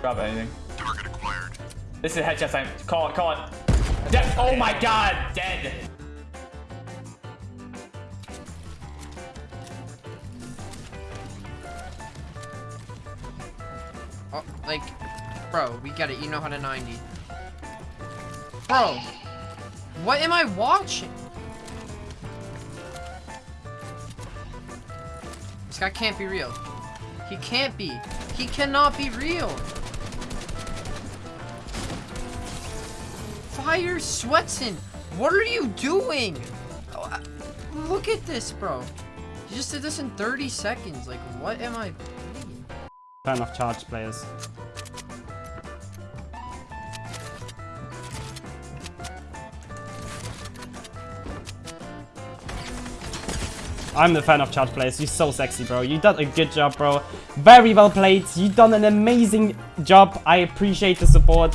Drop anything. Target acquired. This is a headshot time. Call it, call it. De oh my god, dead. Oh, like, bro, we get it. You know how to 90. Bro, what am I watching? This guy can't be real. He can't be. He cannot be real. Fire Sweatson, what are you doing? Oh, uh, Look at this, bro. You just did this in 30 seconds. Like, what am I playing? Fan of charge players. I'm the fan of charge players. You're so sexy, bro. You done a good job, bro. Very well played. You done an amazing job. I appreciate the support.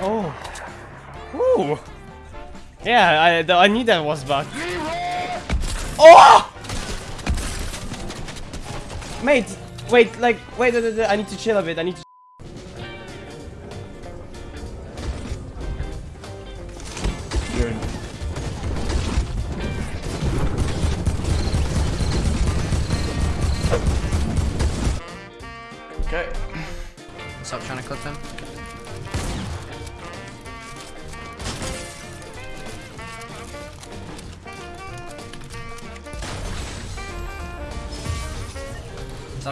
Oh. Ooh. Yeah, I, I knew that was bugged. Oh! Mate, wait, like, wait, wait, wait, I need to chill a bit. I need to. Okay. Stop trying to clip him.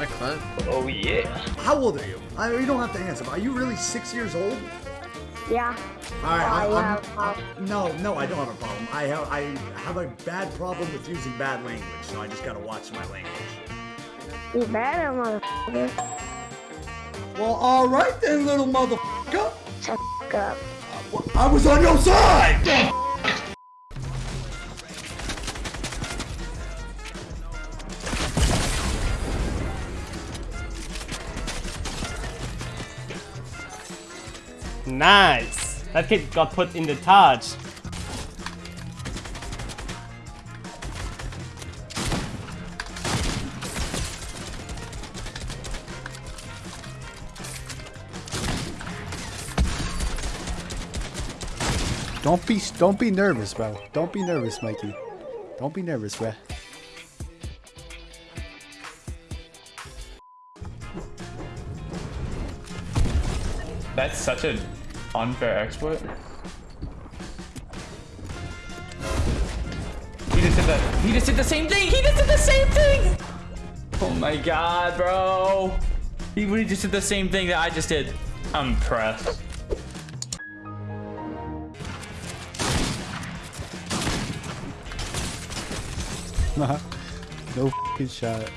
That a clip? Oh yeah. How old are you? I, you don't have to answer. But are you really six years old? Yeah. All right. I, I I'm- a problem. I'm- um, no, no, I don't have a problem. I have I have a bad problem with using bad language, so I just gotta watch my language. You better, motherfucker. Well, all right then, little motherfucker. Shut up. Uh, I was on your side. Nice. That kid got put in the Taj. Don't be don't be nervous, bro. Don't be nervous, Mikey. Don't be nervous, bro. That's such an unfair exploit. He just did that. He just did the same thing. He just did the same thing. Oh my god, bro. He really just did the same thing that I just did. I'm impressed. no fucking shot.